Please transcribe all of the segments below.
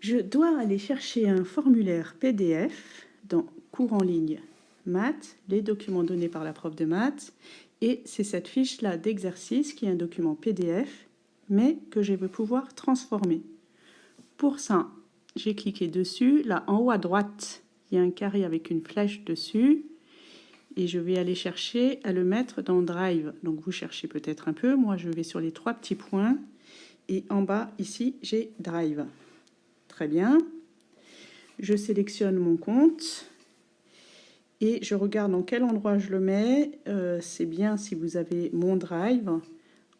Je dois aller chercher un formulaire PDF dans cours en ligne maths, les documents donnés par la prof de maths, et c'est cette fiche-là d'exercice qui est un document PDF, mais que je vais pouvoir transformer. Pour ça, j'ai cliqué dessus. Là, en haut à droite, il y a un carré avec une flèche dessus. Et je vais aller chercher à le mettre dans Drive. Donc, vous cherchez peut-être un peu. Moi, je vais sur les trois petits points. Et en bas, ici, j'ai Drive. Très bien. Je sélectionne mon compte. Et je regarde dans quel endroit je le mets. Euh, c'est bien si vous avez mon Drive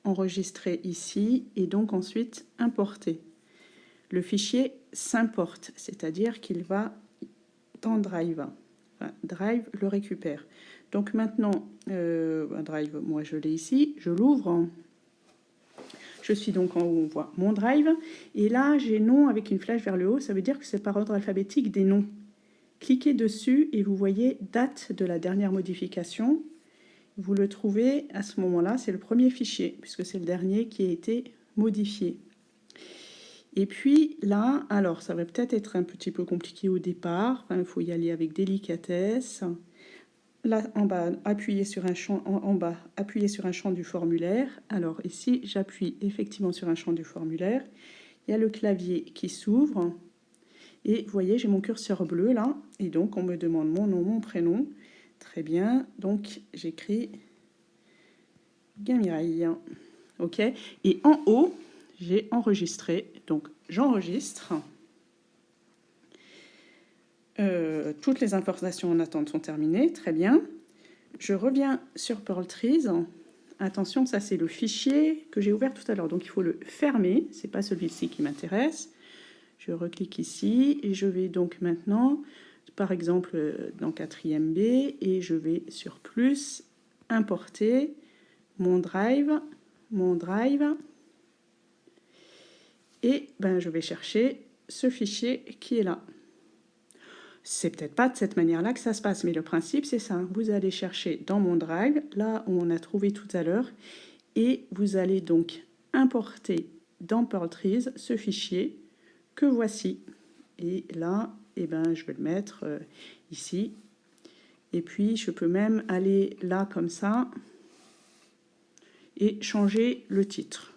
enregistré ici et donc ensuite importer. Le fichier s'importe, c'est-à-dire qu'il va dans Drive. Drive le récupère. Donc maintenant, euh, Drive, moi je l'ai ici, je l'ouvre. Je suis donc en haut, on voit mon Drive. Et là, j'ai nom avec une flèche vers le haut, ça veut dire que c'est par ordre alphabétique des noms. Cliquez dessus et vous voyez date de la dernière modification. Vous le trouvez à ce moment-là, c'est le premier fichier, puisque c'est le dernier qui a été modifié. Et puis là, alors ça va peut-être être un petit peu compliqué au départ, il faut y aller avec délicatesse. Là, en bas, appuyez sur un champ, en, bas, appuyez sur un champ du formulaire. Alors ici, j'appuie effectivement sur un champ du formulaire. Il y a le clavier qui s'ouvre. Et vous voyez, j'ai mon curseur bleu là. Et donc, on me demande mon nom, mon prénom. Très bien. Donc, j'écris Gamireille. OK Et en haut, j'ai enregistré. Donc, j'enregistre. Euh, toutes les informations en attente sont terminées. Très bien. Je reviens sur Pearl Trees. Attention, ça c'est le fichier que j'ai ouvert tout à l'heure. Donc, il faut le fermer. Ce n'est pas celui-ci qui m'intéresse. Je reclique ici et je vais donc maintenant, par exemple, dans 4ème B et je vais sur plus, importer mon drive, mon drive et ben, je vais chercher ce fichier qui est là. C'est peut-être pas de cette manière-là que ça se passe, mais le principe c'est ça. Vous allez chercher dans mon drive, là où on a trouvé tout à l'heure, et vous allez donc importer dans Pearl Trees ce fichier que voici. Et là, eh ben, je vais le mettre euh, ici. Et puis, je peux même aller là comme ça et changer le titre.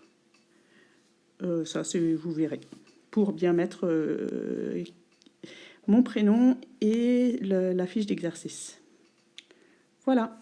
Euh, ça, vous verrez. Pour bien mettre euh, mon prénom et la fiche d'exercice. Voilà.